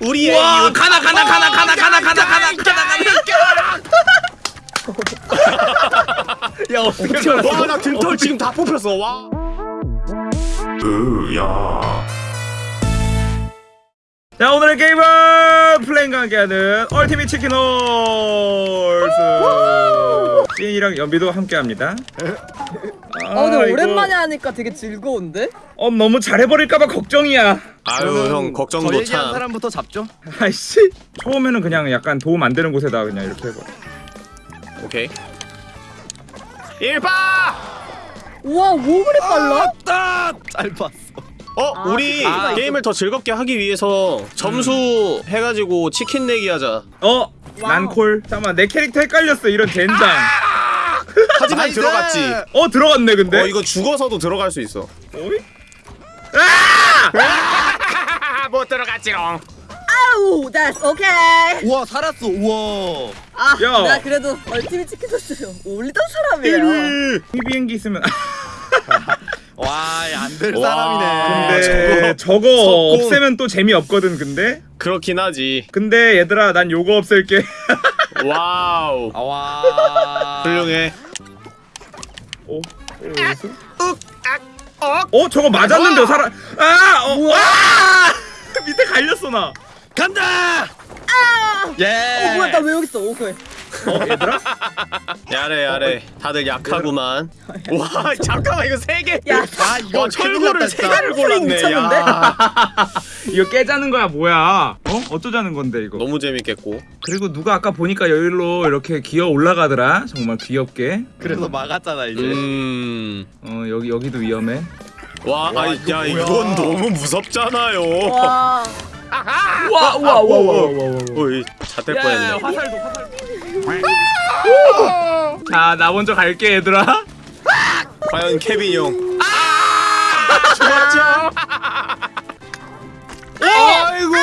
우리의 와 이웃. 가나 가나 가나 가나 가나 가나 가나 가나 야 어떻게? 와나 등털 지금 다 뽑혔어. 와. 자 오늘의 게임은 플레인과 함께하는 얼티밋 치킨 홀스. 찐이랑 연비도 함께합니다 아 근데 이거- 오랜만에 하니까 되게 즐거운데? 어 너무 잘해버릴까봐 걱정이야. 아유 형저 걱정도 얘기한 참. 사람부터 잡죠. 아이씨. 처음에는 그냥 약간 도움 안 되는 곳에다 그냥 이렇게 해봐 오케이. 일파! 우와 뭐 그리 빨라? 아, 짧았어. 어 아, 우리 아, 게임을 더 즐겁게 하기 위해서 점수 해가지고 치킨 내기 하자. 어? 난콜. 잠깐만 내 캐릭터 헷갈렸어. 이런 젠장 하지만 Nice! 들어갔지 어 들어갔네 근데 어 이거 죽어서도 들어갈 수 있어 어이? 아! 못 들어갔지롱 아우 that's okay 우와 살았어. 우와. 아 야. 내가 그래도 Ultimate Chicken Horse 올리던 사람이에요 이 비행기 있으면 와 안 될 와. 사람이네. 근데 저거 석궁. 없애면 또 재미 없거든 근데 그렇긴 하지 근데 얘들아 난 요거 없앨게 Wow 아, 와. 훌륭해 어? 어, 어디서? 어? 저거 맞았는데 살아 아! 어? 아! 밑에 갈렸어 나 간다. 예. 어 뭐야 나 왜 여기 있어 오케이 어, 얘들아? やれやれ. 다들 약하구만. 와 잠깐만 이거 세개. 야아 이거 와 철거를 세 개를 골랐네. 이거 깨자는 거야 뭐야? 어? 어쩌자는 건데 이거? 너무 재밌겠고. 그리고 누가 아까 보니까 여기로 이렇게 기어 올라가더라. 정말 귀엽게. 그래서 막았잖아 이제. 음와 어 여기 여기도 위험해. 와, 아이 이거 야 뭐야. 이건 너무 무섭잖아요. 와. 와와 와와와와 어이 잣될 뻔했네 화살도 화살도 자 나 먼저 갈게 얘들아 과연 케빈 형 죽었죠 아이고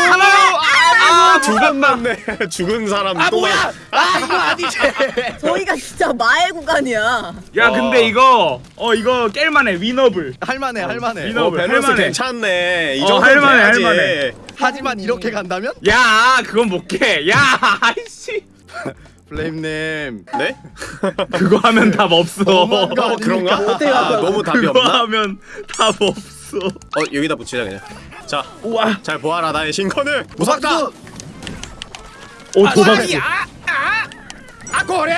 아두 번 맞네 죽은 사람 아 또 뭐야? 아 이거 아니지. 저희가 진짜 마의 구간이야 야 와. 근데 이거 어 이거 깰 만해 winnable 할 만해 할 만해. 민호. 어, 밸런스 할만해. 괜찮네 이 어, 정도 할 만해, 돼야지. 할만해. 하지만 이렇게 간다면 야 그건 못 깨 야 아이씨 플레임님. 네? 그거 하면 답 없어. 어, 그런가? 아. 너무 답이 그거 없나? 하면 답 없어. 어 여기다 붙이자 그냥. 자 우와. 잘 보아라 나의 신컨을. 무섭다! 오 도박수 아 고래!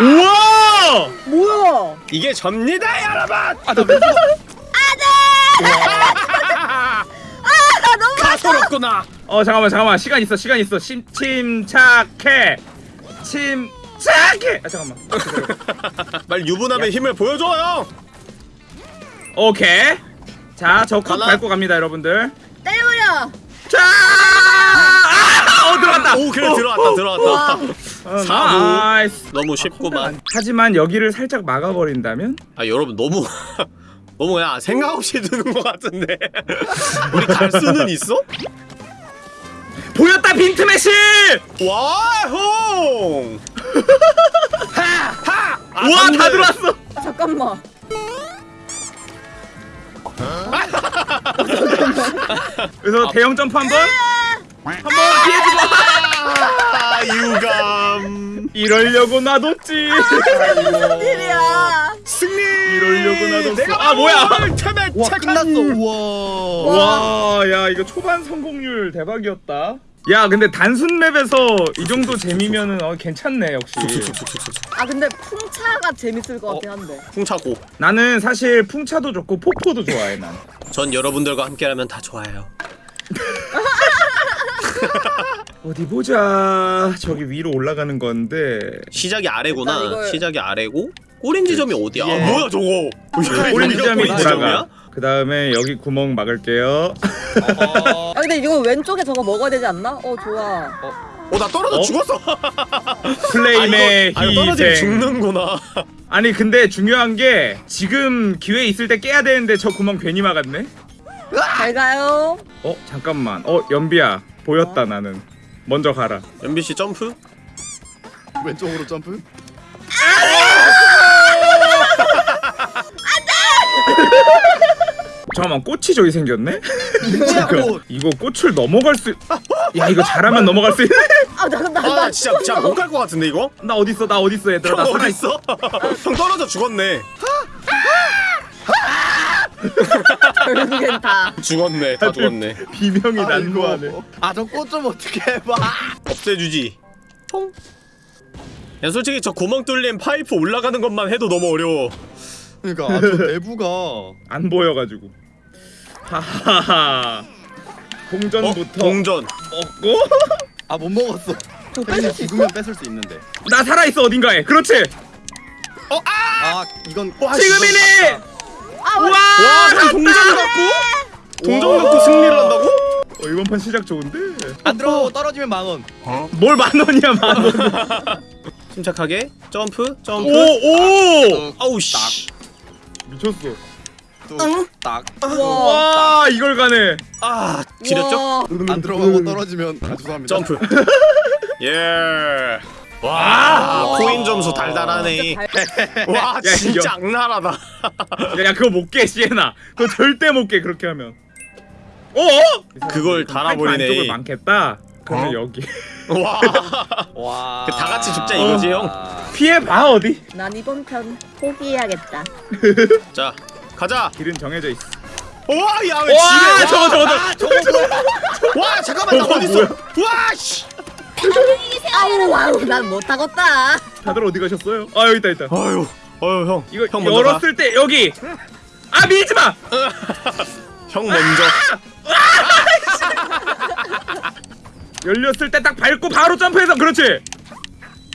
우와! 뭐야? 이게 접니다 여러분! 아나 왜? 아 너무 가소롭구나. 어 잠깐만 잠깐만. 시간 있어 시간 있어. 심, 침착해 침착해 아 잠깐만. 말 유부남의 힘을 보여줘요! 오케이. 자저 컵 가나? 밟고 갑니다 여러분들. 때려버려! 자! 아, 어, 들어갔다. 오 그래 어, 들어왔다 와 들어왔다. 어, 사부. Nice 너무 쉽구만. 하지만 여기를 살짝 막아버린다면? 아 여러분 너무 너무 그냥 생각 없이 드는 것 같은데. 우리 갈 수는 있어? 보였다 빈트 매실! 와홍! 하 하! 아, 우와. 다 들어왔어. 아, 잠깐만. 그래서 대형 점프 한번 한번 피해주고 아 유감 이러려고 놔뒀지 무슨 일이야 승리 이러려고 놔뒀어. 내가 아, 뭐야? 참에 와 끝났어. 우와. 와, 야 이거 초반 성공률 대박이었다. 야, 근데 단순 맵에서 이 정도 재미면은 어, 괜찮네 역시. 아 근데 풍차가 재밌을 것 같긴 한데 풍차고 나는 사실 풍차도 좋고 폭포도 좋아해 난. 전 여러분들과 함께라면 다 좋아해요 어디 보자. 저기 위로 올라가는 건데. 시작이 아래구나 이걸- 시작이 아래고 꼬린 지점이 어디야 예. 아, 뭐야 저거 오렌지 여기가 점이 꼬린 돌아가. 그 다음에 여기 구멍 막을게요. 어, 아 근데 이거 왼쪽에 저거 먹어야 되지 않나? 어 좋아 어나 떨어져 어? 죽었어 플레임의 아, 이거, 아, 떨어지면 희생. 죽는구나 아니 근데 중요한 게 지금 기회 있을 때 깨야 되는데 저 구멍 괜히 막았네. 잘 가요 어 잠깐만. 어 연비야 보였다 나는. 먼저 가라. 연비씨 점프? 왼쪽으로 점프. 잠깐만 꽃이 저기 생겼네? 꽃 이거 꽃을 넘어갈 수. 야 이거 잘하면 넘어갈 수 있네. 아나나 아, 나, 나 진짜 진짜 못갈 것 같은데 이거? 나 어디 있어? 나 어디 있어 얘들아? 나형 살아 어디 있어. 있어? 형 떨어져 죽었네. 결국엔 다 죽었네. 다 죽었네. 비명이 난무하네. 아 저 꽃 좀 어떻게 해봐 없애주지. 퐁. 야 솔직히 저 구멍 뚫린 파이프 올라가는 것만 해도 너무 어려워. 그러니까 아, 저 내부가 안 보여가지고. 하하하. 어? 동전부터 동전. 먹고. 아 못 먹었어 저 뺄수 있어? 죽으면 뺏을 수 있는데 나 살아 있어 어딘가에. 그렇지. 아 이건 와, 지금이니. 아 와. 와, 형 동전 갖고? 동전 갖고 승리를 한다고? 어, 이번 판 시작 좋은데. 안 들어가고 떨어지면 망원 뭘만 원이야 만 원. 침착하게 점프 점프. 오 오. 아우 씨. 미쳤어. 우와 와 이걸 가네. 아 지렸죠? 안 들어가고 떨어지면 아, 죄송합니다 점프. 예. 와 코인 점수 달달하네. 와 야, 진짜 악랄하다. 야, 야 그거 못깨 시에나. 그거 절대 못 깨 그렇게 하면. 어? 그걸 달아버리네. 안쪽을 많겠다. 그러면 어? 여기. 와. 와. 그다 같이 죽자 이거지, 형? 피해 봐 어디? 난 이번 편 포기해야겠다 자 가자. 길은 정해져 있어. 와야왜 와 지뢰? 저거 저거 아, 저거. 저거 저거. 와 잠깐만 나 저거 어디 있어? 와 씨. 아우 아우 난 못하겠다 다들 어디 가셨어요? 아 여기 있다 있다. 아유 아유 형. 이거 형 먼저 가. 열었을 때 여기. 아 밀지 마. 형 먼저. 열렸을 때 딱 밟고 바로 점프해서 그렇지.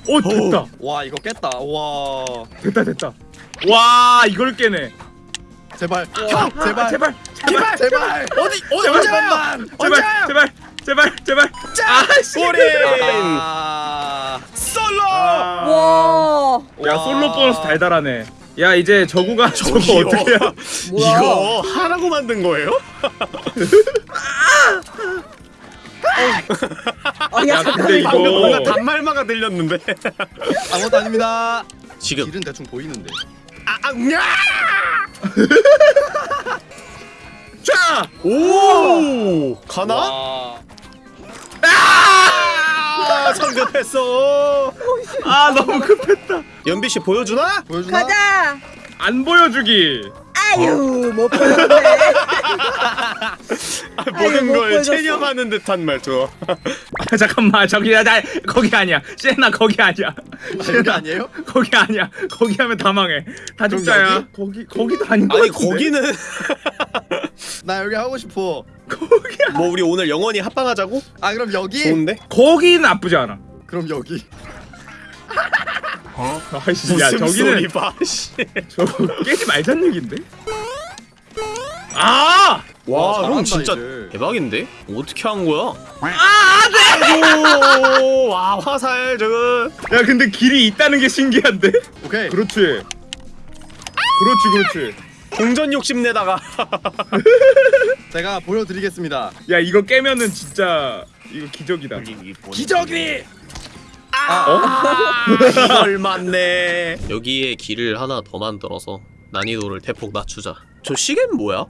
오 됐다. 와 이거 깼다 와 됐다 됐다. 와 이걸 깨네. 제발 아, 형 제발 제발 제발 제발 어디 어디 제발? 제발 제발 제발 제발. 아씨. 아 솔로. 와야 솔로 보너스 달달하네. 야 이제 저구가 저거. 어떻게 해야? 뭐야 이거 하라고 만든 거예요? 아, 야, 야, 근데 이거- 뭔가 단말마가 들렸는데. 아무것도 아닙니다 지금. 길은 대충 보이는데 아, 아, 야! 자. 오! 가나? 와 아! 성급했어. 아 너무 급했다. 연비 씨 보여주나? 보여주나? 가자 안 보여주기. 아유 못 보였네 아, 아유, 모든 못 걸. 체념하는 듯한 말투. 아 잠깐만 저기야 나 거기 아니야. 시에나 거기 아니야. 아, 여기 아니에요? 거기 아니야. 거기 하면 다 망해. 다 죽자야. 거기 거기도 아닌 거 아니 같은데. 거기는 나 여기 하고 싶어 거기야. 뭐 우리 오늘 영원히 합방하자고? 아 그럼 여기? 좋은데? 거기 나쁘지 않아. 그럼 여기 아이씨 야 무슨 저기는 소리 봐. 씨. 저거 깨지 말자는 얘긴데. 아! 와, 와, 형 진짜 이제. 대박인데? 어떻게 한 거야? 아, 안 오, 와 화살 저거. 돼! 야, 근데 길이 있다는 게 신기한데? 오케이 그렇지. 그렇지, 그렇지. 동전 욕심 내다가. 제가 보여드리겠습니다 야, 이거 깨면은 진짜 이거 기적이다. 기적이 아, 이걸 맞네. 여기에 길을 하나 더 만들어서 난이도를 대폭 낮추자. 저 시계는 뭐야?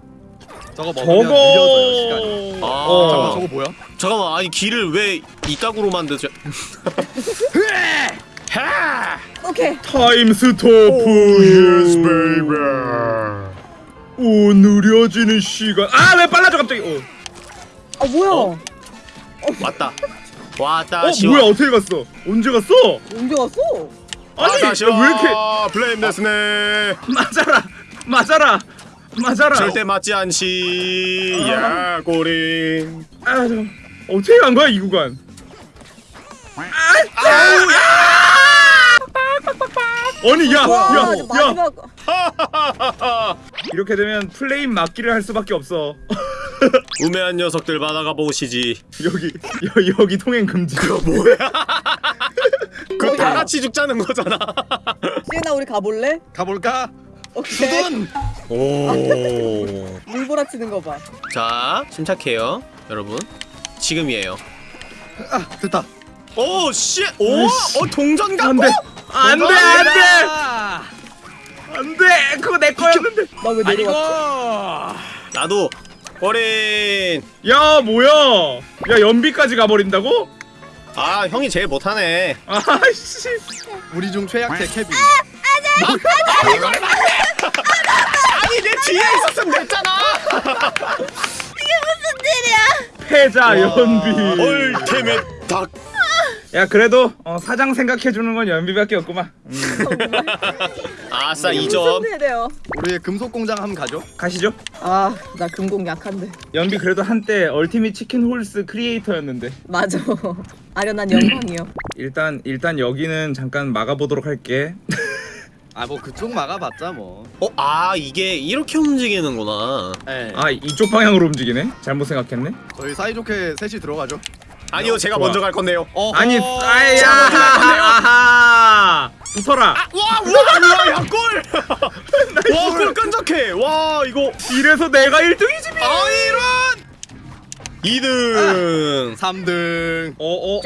저거 먹으면 느려져요 시간이 저거. 아, 어. 잠깐만 저거 뭐야? 잠깐만, 아니 길을 왜 이각으로 만드죠? 하! 오케이 time stop. 오, 느려지는 시간. 아, 왜 빨라져 갑자기? 어, 아 뭐야 어? 왔다. 왔다. 어 시원. 뭐야? 어떻게 갔어? 언제 갔어? 언제 왔어? 아니, 야. 왜 이렇게 플레임 데스네. 맞아라, 맞아라, 맞아라. 절대 맞지 않지. 야, 꼬리. 아, 저 어떻게 간 거야 이 구간? 아우, 야! 아니 야, 와 야, 야, 이렇게 되면 플레임 막기를 할 수밖에 없어. 우매한 녀석들 받아가 보시지. 여기 여, 여기 통행 금지. 그거 뭐야? 그거 다 같이 죽자는 거잖아. 시은아 우리 가볼래? 가볼까? 오케이! 오. 물보라치는 거봐 자, 침착해요, 여러분. 지금이에요. 아 됐다 오, 씨. 오. 어 동전 갖고. 안돼, 안돼, 안돼, 아, 안돼. 그거 내 거였는데. 나왜 내려왔어? 나도 어린. 야 뭐야? 야 연비까지 가버린다고? 아 형이 제일 못하네. 아씨. 우리 중 최약태 케빈. 아니 내 뒤에 있었으면 됐잖아. 패자 연비. 얼테멧 닭 야 그래도 어, 사장 생각해주는 건 연비밖에 없구만 음, 아싸 무슨 2점 일이에요? 우리의 금속 공장 한번 가죠. 가시죠 아나 금공 약한데. 연비 그래도 한때 얼티밋 치킨 홀스 크리에이터였는데 맞아. 아련한 영광이요. 일단 일단 여기는 잠깐 막아보도록 할게 아 뭐 그쪽 막아봤자 뭐. 어? 아 이게 이렇게 움직이는구나 예. 아 이쪽 방향으로 움직이네 잘못 생각했네 저희 사이좋게 셋이 들어가죠. 아니요 제가 좋아. 먼저 갈 건데요 어허. 아니 아야. 아하 붙어라 와 우와 우와 야골 와골 끈적해 와 이거 이래서 내가 1등이지 아 이런 2등 3등. 어어어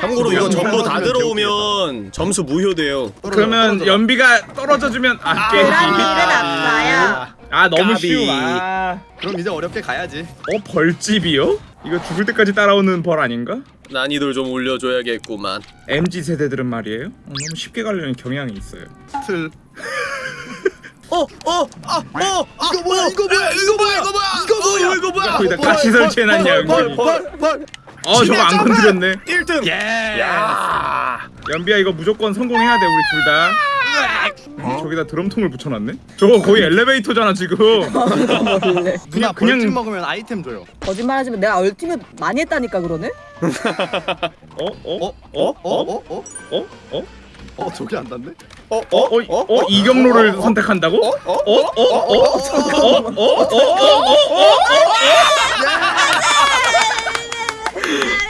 참고로 이거 영- 전부 다 들어오면 점수 무효돼요 그러면 연비가 떨어져주면 아 깨지 그런 일은 없어요. 아 너무 까비. 쉬워 아. 그럼 이제 어렵게 가야지. 어 벌집이요? 이거 죽을 때까지 따라오는 벌 아닌가? 난이도를 좀 올려줘야겠구만 MZ 세대들은 말이에요. 어, 너무 쉽게 가려는 경향이 있어요. 틀. 어! 어! 아! 어! 아! 이거 뭐야, 이거 뭐야, 이거 뭐야 이거 뭐야 이거 뭐야 이거 뭐야 거기다 같이 설치해놨냐 연비. 벌벌 벌. 어 저거 안 건드렸네. 1등! 예. 야! 연비야 이거 무조건 성공해야 돼 우리 둘 다. 어, 저기다 드럼통을 붙여놨네. 저거 거의 엘리베이터잖아 지금. 누나 그냥- 벌집 먹으면 아이템 줘요. 거짓말하지만 내가 얼티밋 많이 했다니까 그러네. 어? 어? 어? 어? 어? 어? 어? 어? 어? 어? 저기 안 닿네? 어? 어? 어? 어? 이경로를 선택한다고? 어? 어? 어? 어? 어? 어? 어? 어?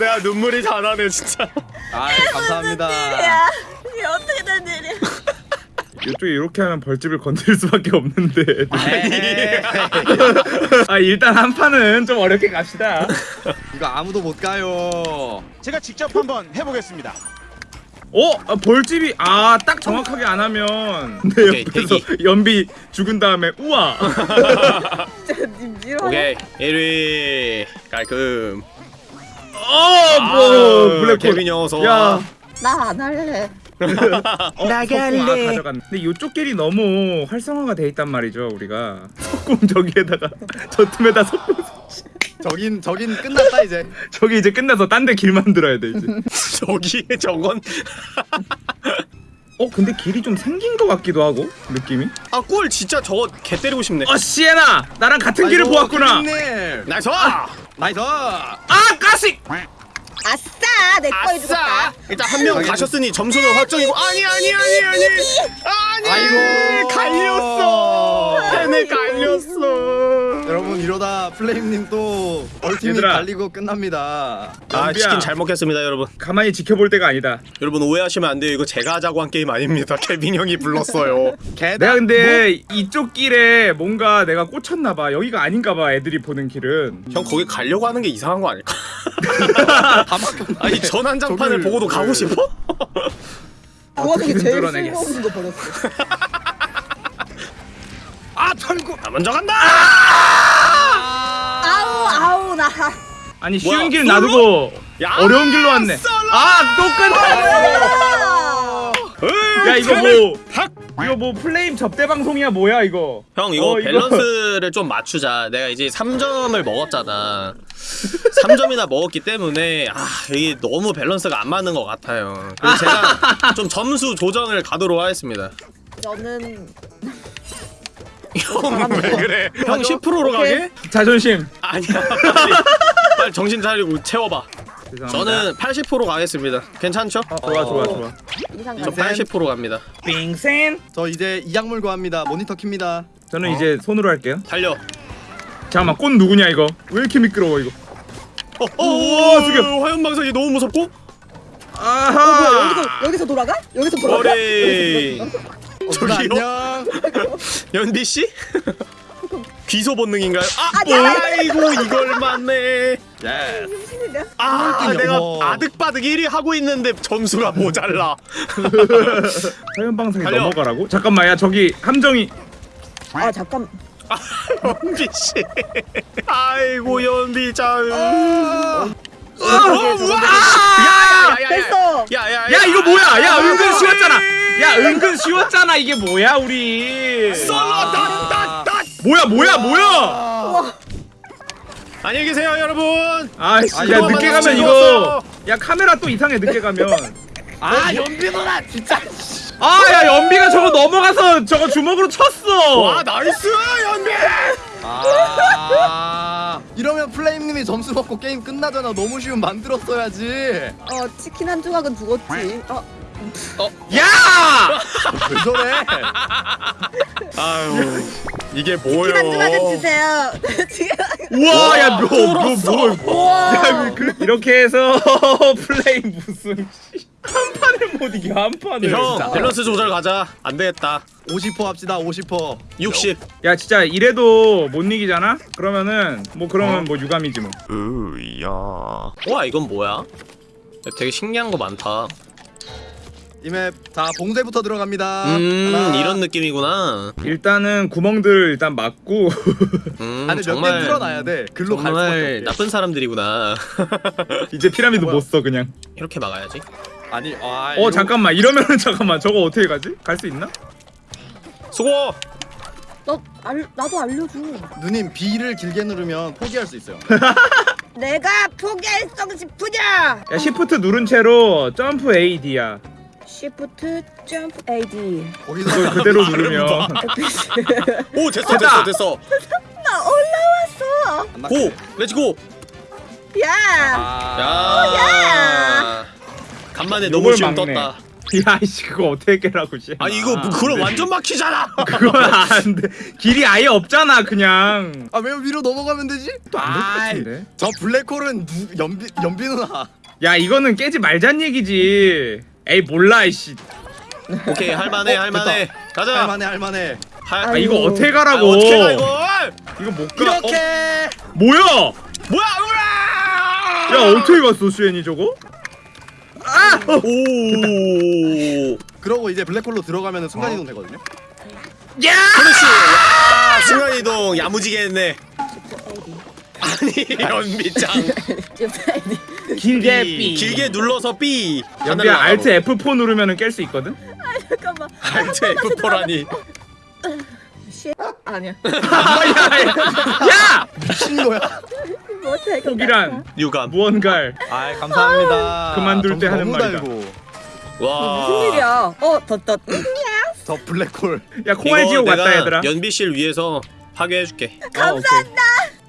내가 눈물이 다 나네 진짜 아 감사합니다. 야 이게 어떻게 된 일이야? 이쪽에 이렇게 하면 벌집을 건드릴 수밖에 없는데. 에이, 아 일단 한 판은 좀 어렵게 갑시다. 이거 아무도 못 가요. 제가 직접 한번 해보겠습니다. 어? 아, 벌집이 아 딱 정확하게 안 하면 내 오케이, 옆에서 대기. 연비 죽은 다음에 우와. 오케이 1위 깔끔 어뭐 블랙홀 케빈 형 어서 야와 나안 할래. 어, 나갈래 아, 가져갔네. 근데 이쪽 길이 너무 활성화가 돼 있단 말이죠 우리가. 석궁 저기에다가 저 틈에다 석궁 저긴 저긴 끝났다 이제. 저기 이제 끝나서 딴 데 길 만들어야 돼 이제. 저기에 저건. 어 근데 길이 좀 생긴 것 같기도 하고 느낌이? 아꼴 진짜 저거 개 때리고 싶네. 어 시에나! 나랑 같은 길을 아이고, 보았구나. nice! nice. 아 가식! 아싸 내거 아싸! 해주겠다. 일단 한 명 가셨으니 점수는 확정이고. 아니 아니 아니 아니 아니. 아이고. 갈렸어. 팬에 갈렸어 이러다 플레임님 또 ultimate 얘들아. 달리고 끝납니다. 아 연비야. 치킨 잘 먹겠습니다 여러분 가만히 지켜볼 때가 아니다 여러분 오해하시면 안 돼요 이거 제가 하자고 한 게임 아닙니다 케빈 형이 불렀어요. 내가 근데 이쪽 길에 뭔가 내가 꽂혔나 봐 여기가 아닌가 봐 애들이 보는 길은 형 거기 가려고 하는 게 이상한 거 아닐까? 다 막혔네. 아니 전환장판을 저기를- 보고도 가고 싶어? 그 와중에 어떻게든 제일. 쓸모없는 거 버렸어. 아 털고 나 먼저 간다 아 나. 아니 쉬운 뭐야, 길 솔로? 놔두고 야, 어려운 길로 왔네 솔로! 아 똑같아 야 이거 뭐 닭! 이거 뭐 플레임 접대 방송이야 뭐야 이거 형 이거 어, 이거- 밸런스를 좀 맞추자 내가 이제 3점을 먹었잖아 3점이나 먹었기 때문에 아 이게 너무 밸런스가 안 맞는 것 같아요 그래서 제가 좀 점수 조정을 가도록 하겠습니다 저는 형 왜 그래 형 10%로 오케이. 가게? 자존심 아니야 빨리, 빨리 정신 차리고 채워봐 죄송합니다. 저는 80% 가겠습니다 괜찮죠? 어, 좋아 좋아 좋아 이상 저 가. 80% 갑니다 빙센 저 이제 이약물 구합니다. 모니터 킵니다. 저는 이제 손으로 할게요 달려 잠깐만 꽃 누구냐 이거 왜 이렇게 미끄러워 이거 어, 어, 우와, 어, 숙여. 화염 방사기 너무 무섭고 어, 뭐야 아하 여기서 여기서 돌아가? 여기서 돌아가? 어, 누나 저기요? 안녕. 연비 씨? 귀소 본능인가요? 아, 아, 아이고 이걸 맞네. 예. 일이야? 아, 꼴등이야, 내가 어머. 아득바득 1위 하고 있는데 점수가 모자라. 달려. 넘어가라고? 잠깐만 야 저기 함정이 아 잠깐. 연비 씨. 아이고 연비짱. 야야야야 됐어. 야야야. 야 이거 뭐야 야 은근 쉬웠잖아 야 은근 쉬웠잖아 이게 뭐야 우리 쏠라다다다. 뭐야 뭐야 뭐야 아, 안녕히 계세요 여러분. 아이씨 아니, 야 늦게 가면. 이거 야 카메라 또 이상해 늦게 가면 아 연비 누나 진짜. 아 야 연비가 저거 넘어가서 저거 주먹으로 쳤어 와 nice 연비. 아 이러면 플레임님이 점수 먹고 게임 끝나잖아. 너무 쉬운 만들었어야지. 어 치킨 한 조각은 죽었지. 어 야! 왜 저래? 아유 이게 뭐요? 치킨 한 조각은 주세요. 지금 우와 야뭐뭐뭐 야, 그, 이렇게 해서 플레이 무슨 씨. 한 판을 못 이겨 한 판을 형 진짜. 밸런스 조절 가자. 안 되겠다. 50% 합시다. 50%. 60. 야 진짜 이래도 못 이기잖아? 그러면은 뭐 그러면 뭐 유감이지 뭐 으야. 와 이건 뭐야? 되게 신기한 거 많다. 이 map 자 봉쇄부터 들어갑니다. 음 하나. 이런 느낌이구나. 일단은 구멍들 일단 막고 음 안에 몇개 정말 뚫어놔야 돼. 글로 갈 수밖에. 나쁜 사람들이구나. 이제 피라미드? 못 써 그냥 이렇게 막아야지. 아니 아. 어 이거- 잠깐만 이러면은 잠깐만 저거 어떻게 가지? 갈 수 있나? 수고. 너 알, 나도 알려줘. 누님 B를 길게 누르면 포기할 수 있어요. 내가 포기할성 싶으냐? 야 시프트 누른 채로 점프 A D야 Shift 점프 AD. 거기서 그걸 그대로 누르면 오 됐어. 됐어 됐어. 나 올라왔어. 안고 let's go. 야. 아. 야. 간만에 너무 막네. 떴다. 야 이씨 그거 어떻게 깨라고 씨 아니 이거 뭐 그럼 완전 막히잖아. 그건 안 돼 길이 아예 없잖아 그냥 아 왜 위로 넘어가면 되지? 또안될 것 아이, 같은데 저 블랙홀은 누, 연비 연비 누나. 야 이거는 깨지 말잔 얘기지 에이 몰라 이씨 오케이 할만해 어, 할만해. 가자. 할만해 할만해. 할- 아 이거. 어떻게 아, 가라고 어떻게 가 이걸? 이거 못가 이렇게. 어, 뭐야 뭐야? 으아! 야 어떻게 갔어 수엔이 저거 아 어. 오. 그러고 이제 블랙홀로 들어가면 순간 이동 되거든요. 야 그렇지. 야, 순간 이동 야무지게 했네. 아니 연비짱. 길게 B. 길게 눌러서 B. 연비야 알트 F4 누르면은 깰수 있거든 잠깐만. 알트 F4라니. 씨. 아니야. 야 미친 거야. 포기란 유감. 무언갈 아 감사합니다. 그만둘 때 하는 말이다. 와. 무슨 일이야? 어, 덧덧. 저 블랙홀. 야 콩알 지옥 왔다 얘들아 연비 씨를 위해서 파괴해줄게. 감사합니다.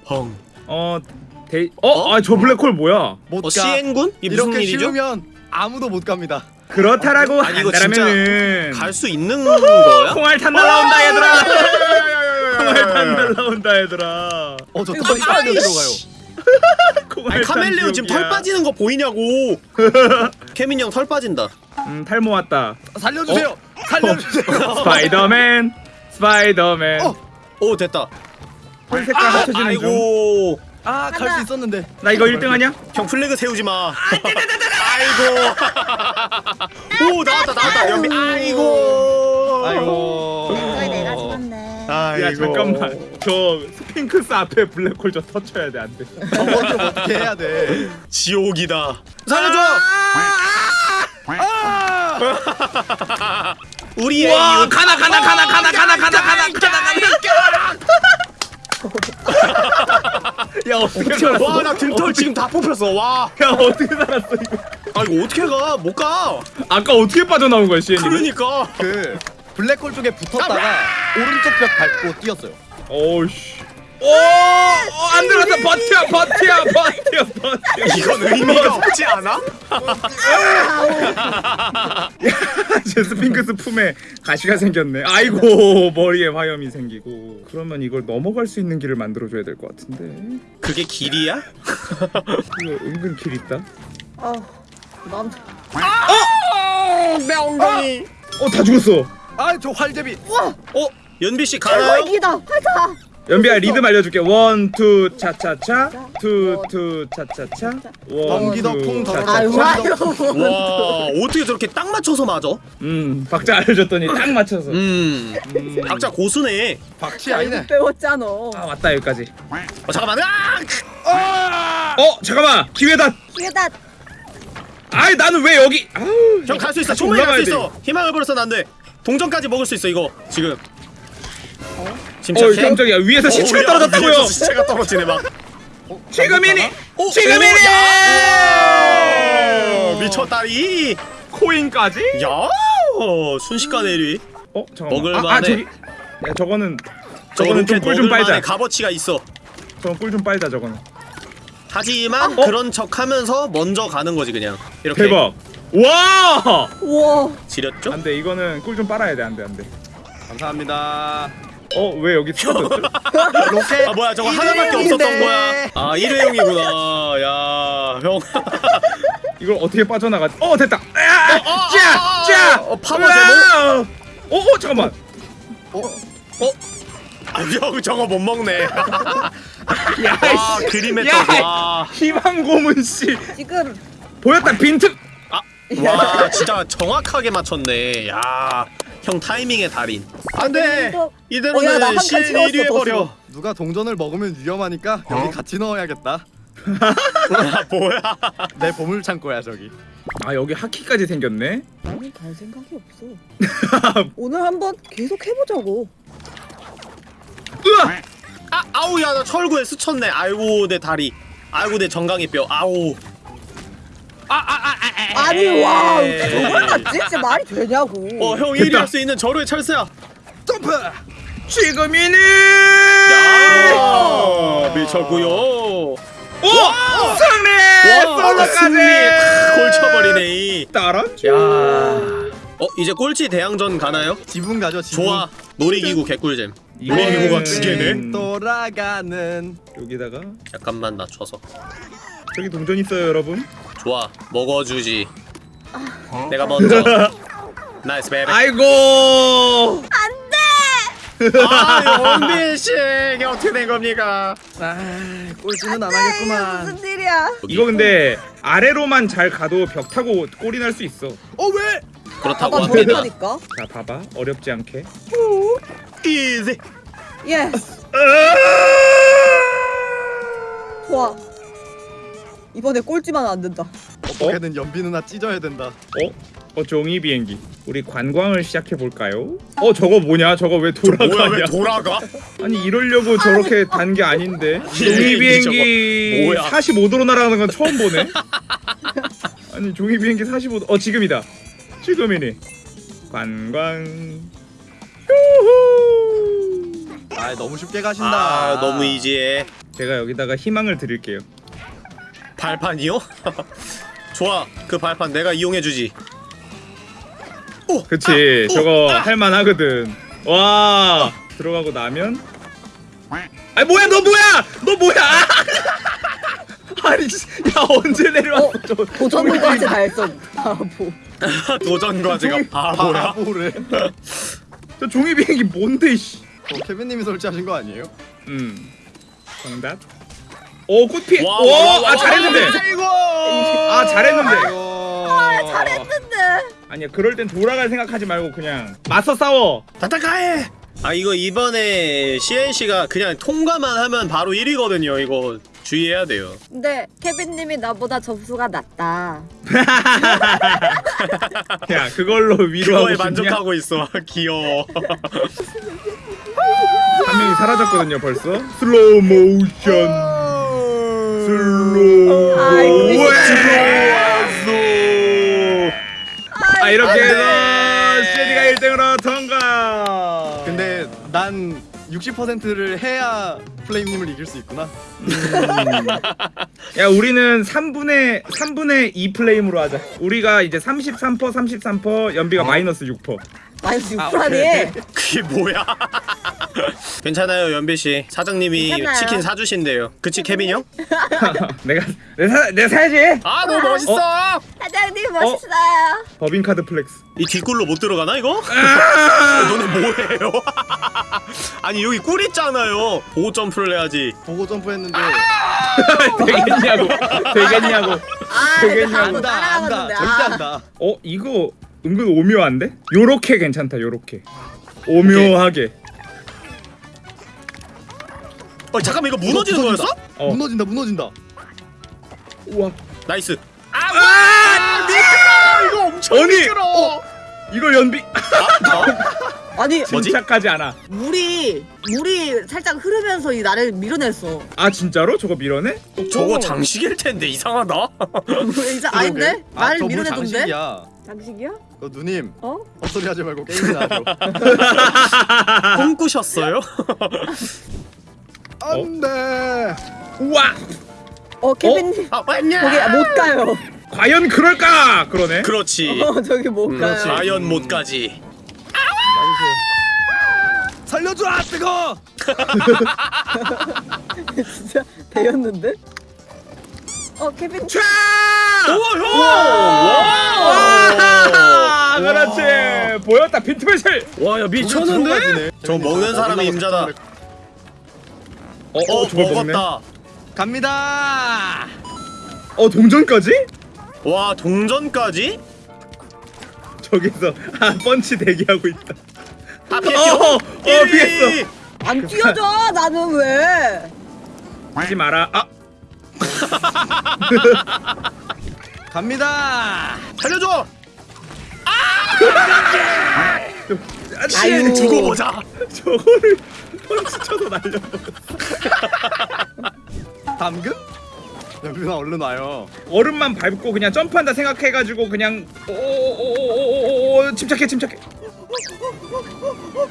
펑. 어 데이 어아 저 블랙홀 뭐야 못어 가. 무슨 이렇게 일이죠? 쉬우면 아무도 못 갑니다. 그렇다라고 아니, 이거 진짜 한다면은 갈수 있는 거야? 콩알 탄 날라온다 얘들아 콩알 탄 날라온다 얘들아 어저 아이씨. 들어가요. 아니 탄 카멜레온 지금 털. 빠지는 거 보이냐고. 케민 형 털 빠진다. 음 탈모 왔다 살려주세요. 살려주세요. 스파이더맨 스파이더맨 어. 오 됐다. 털 색깔 합쳐지는 중 아이고. 아 갈 수 있었는데. 나 이거 1등 하냐? 형 flag 세우지 마. 아이고. 오 나왔다 나왔다 연비. 아이고. 아이고. 내가 죽었네. 아이고. 야 잠깐만 저 스핑크스 앞에 블랙홀 저 터쳐야 돼 안돼 어, 뭐좀 어떻게 해야 돼. 지옥이다. 살려줘. 우리의 와 이웃. 가나 가나 가나 가나 가나 가나 가나 가나 야 어떻게 살았어? 와나 등털 지금 다 뽑혔어. 와. 야 어떻게 살았어 이거 아 이거 어떻게 가? 못 가. 아까 어떻게 빠져나온 거야 시엔이 그러니까. 그 블랙홀 쪽에 붙었다가 오른쪽 벽 밟고 뛰었어요. 어우씨 오안 들어갔다 버텨 버텨 버텨 버텨 이건 의미가 없지 않아? 제 스핑크스 품에 가시가 생겼네 아이고 머리에 화염이 생기고 그러면 이걸 넘어갈 수 있는 길을 만들어줘야 될 것 같은데 그게 길이야? 은근 길 있다 어, 난내 엉덩이. 어다 죽었어 아저 활제비. 어? 연비 씨 가나요? 대박이다. 가자. 연비야 리듬 알려줄게. one two 차차차. two two 차차차. one two 차차차. 와 어떻게 저렇게 딱 맞춰서 맞아? 음 박자 알려줬더니 딱 맞춰서. 음. 음. 박자 고수네. 박치 아니네. 배웠잖아. 아 왔다 여기까지. 어 잠깐만. 아! 어 잠깐만. 기회다. 기회다. 아이 나는 왜 여기? 아우 형갈 수 있어. 충분히 갈수 올라가야 있어. 희망을 버려서는 안돼 동전까지 먹을 수 있어 이거. 지금. 어 침착해 깜짝이야. 위에서 시체가 떨어졌다고요? 위에서 시체가 떨어지네 막. 지금이니? 어, 지금이니? 야! 미쳤다리 코인까지? 야! 순식간에 1위. 어 잠깐만. 먹을만해. 아, 아 저기 야 저거는 저거는 좀 꿀 좀 빨자. 값어치가 있어. 저건 꿀 좀 빨자 저거는. 하지만 어? 그런 척하면서 먼저 가는 거지 그냥. 이렇게. 대박. 와! 우와. 지렸죠? 안돼 이거는 꿀 좀 빨아야 돼 안돼 안돼. 감사합니다 어 왜 여기 쓰러졌지 로켓 아 뭐야 저거. 하나밖에 없었던 거야. 아 일회용이구나. 야형. 이걸 어떻게 빠져나가지 어 됐다. 어, 짜짜 어, 파워 제목? 어, 어 잠깐만. 아, 형 저거 못 먹네. 아 야이씨. 그림의 야, 떡와 희망 고문 씨. 지금 보였다 빈틈. 와 진짜 정확하게 맞췄네. 야 형 타이밍의 달인. 안돼 어, 야, 이대로는 채웠어, 1위 해버려. 더 누가 동전을 먹으면 위험하니까 여기 같이 넣어야겠다. 아, 뭐야. 내 보물 창고야 저기. 아 여기 하키까지 생겼네? 나는 갈 생각이 없어. 오늘 한번 계속 해보자고. 으아! 아 아우 야 나 철구에 스쳤네. 아이고 내 다리. 아이고 내 정강이 뼈. 아우 아니 와. 저걸 맞지? 진짜 말이 되냐고. 어형 됐다. 1위 할 수 있는 절호의 철새야. 점프! 지금이니! 야. 미쳤구요. 오! 승리! 와 승리 솔로까지! 골 쳐버리네 이. 따라줘 야. 어 이제 꼴찌 대항전 가나요? 지분 가져 지분 좋아. 놀이기구 개꿀잼. 놀이기구가 두 개네. 돌아가는. 여기다가? 잠깐만 낮춰서 저기 동전 있어요 여러분. 좋아 먹어주지. 내가 먼저. nice 베베. 아이고! 아 원빈 씨 이게 어떻게 된 겁니까? 아 꼴찌는 안 하겠구만. 무슨 일이야? 이거 근데 아래로만 잘 가도 벽 타고 골이 날 수 있어. 어 왜? 그렇다고 합니다. 자 봐봐. 어렵지 않게. easy yes. 좋아. 이번에 꼴찌만 안 된다. 어떻게든 연비 누나 찢어야 된다. 어? 어 종이 비행기. 우리 관광을 시작해 볼까요? 어 저거 뭐냐? 저거 왜 뭐야 돌아가냐? 왜 돌아가? 아니 이러려고 저렇게 단 게 아닌데. 종이 비행기 저거 뭐야? 45도로 날아가는 건 처음 보네. 아니 종이 비행기 45도. 어 지금이다. 지금이니 관광. 아 너무 쉽게 가신다. 아 너무 이지해. 제가 여기다가 희망을 드릴게요 발판이요? 좋아 그 발판 내가 이용해주지. 그치 저거 할만하거든. 와 들어가고 나면? 아 뭐야 너 뭐야? 너 뭐야? 아니 씨, 야 언제 내려왔어? 저 도전 과제 달성. 바보. 도전 과제가 바보야? 저 종이 비행기 뭔데 씨. 어, 케빈님이 설치하신 거 아니에요? 음 정답 오 꽃피. 와, 와, 와, 오아 잘했는데. 아이고. 아 잘했는데. 아이고 잘했는데. 아니야 그럴 땐 돌아갈 생각하지 말고 그냥. 맞서 싸워. 다타카해. 아 이거 이번에 CNC가 그냥 통과만 하면 바로 1위거든요. 이거 주의해야 돼요. 근데 케빈님이 나보다 점수가 낮다. 야 그걸로 위로하고 그거에 만족하고 있어. 귀여워. 한 명이 사라졌거든요 벌써. 슬로우 모션 slow. 아 이렇게 안 해서 돼. 시에디가 1등으로 통과. 근데 난 60%를 해야 플레임님을 이길 수 있구나. 음. 야 우리는 3분의 3분의 2 플레임으로 하자. 우리가 이제 33% 33% 연비가 마이너스 6% 마이너스 아, 6%라니. 그게 뭐야 괜찮아요 연비 씨 사장님이 괜찮아요. 치킨 사주신대요 그치 케빈 형? 내가 내가 사, 내가 사야지. 아 너무 멋있어 사장님 멋있어요. 법인카드 flex. 이 뒷굴로 못 들어가나 이거? 아! 너네 뭐해요? 아니 여기 꿀 있잖아요 보고 점프를 해야지 보고 점프 했는데 되겠냐고. 되겠냐고. 아 되겠냐고. 안다 안다 따라가는데. 절대 아. 안다 어 이거 은근 오묘한데? 요렇게 괜찮다. 요렇게. 오묘하게. 어 잠깐만 이거 무너지는. 거였어? 어. 무너진다 무너진다 우와. nice 아! 이거 엄청 아니! 미끄러워 이걸 연비 아니 뭐지? 침착하지 않아. 물이 물이 살짝 흐르면서 이 나를 밀어냈어. 아 진짜로? 저거 밀어내? 저거 장식일 텐데 이상하다 이제 아닌데? 나를 저물 밀어내던데? 장식이야 장식이야? 그 누님 어? 헛소리 하지 말고 게임이나 하죠 꿈꾸셨어요? 안돼 우와. 어 케빈님 아 왔냐 거기 못 가요. 과연 그럴까? 그러네. 그렇지 어 저기 못 음, 가요. 과연 못 가지 살려줘라 뜨거 진짜 배였는데? 어 케빈 아, 그렇지. 보였다. 빈틈의실. 와야 미쳤는데? 저 먹는 사람이 임자다 어, 어 어, 저걸 먹네. 먹었다 갑니다 어, 동전까지? 와 동전까지? 저기서 아 펀치 대기하고 있다. 아 어, 피했어 어, 피했어. 안 뛰어져 나는 왜? 하지 마라. 아, 갑니다 살려줘 아 유. 두고 보자 저거를 펀치 쳐서 날려. 담금? 연빈아 얼른 와요 얼음만 밟고 그냥 점프한다 생각해가지고 그냥 오오오오오오 침착해 침착해.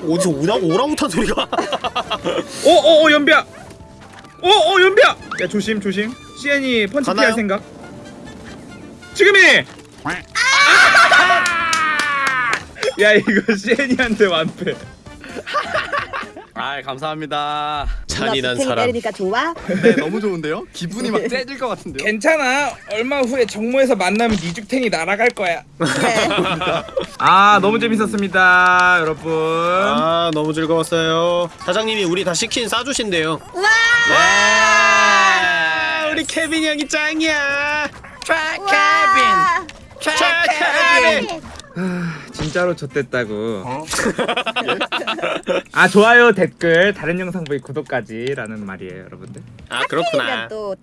어디서 오라, 오랑우탄 소리가 오오오 연비야. 오오 연비야. 야 조심 조심. CN이 펀치? 피할 생각. 지금이. 야 이거 CN이한테 완패. 아 감사합니다 잔인한 사람 내리니까 좋아? 네 너무 좋은데요? 기분이 막 째질 것 같은데요? 괜찮아. 얼마 후에 정모에서 만나면 니죽탱이 날아갈 거야. 그래. 아 너무 재밌었습니다 여러분. 아 너무 즐거웠어요 사장님이 우리 다 치킨 싸주신대요 와! 와 우리 케빈 형이 짱이야 와! 케빈 진짜로 좆됐다고. 아 좋아요 댓글 다른 영상 보기 구독까지 라는 말이에요 여러분들. 아 그렇구나 또